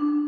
you.